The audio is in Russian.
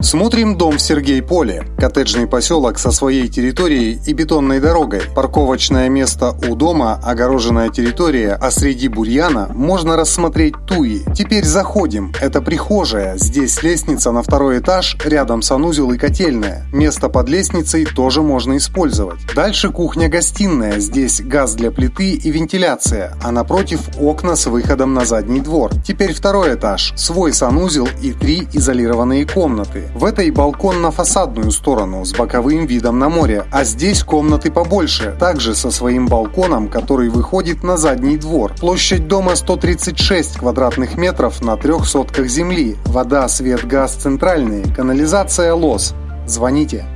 Смотрим дом в Сергей-Поле. Коттеджный поселок со своей территорией и бетонной дорогой. Парковочное место у дома, огороженная территория, а среди бурьяна можно рассмотреть туи. Теперь заходим. Это прихожая. Здесь лестница на второй этаж, рядом санузел и котельная. Место под лестницей тоже можно использовать. Дальше кухня-гостиная. Здесь газ для плиты и вентиляция, а напротив окна с выходом на задний двор. Теперь второй этаж. Свой санузел и три изолированные В этой балкон на фасадную сторону с боковым видом на море, а здесь комнаты побольше, также со своим балконом, который выходит на задний двор. Площадь дома 136 квадратных метров на трех сотках земли. Вода, свет, газ центральные, канализация лос. Звоните.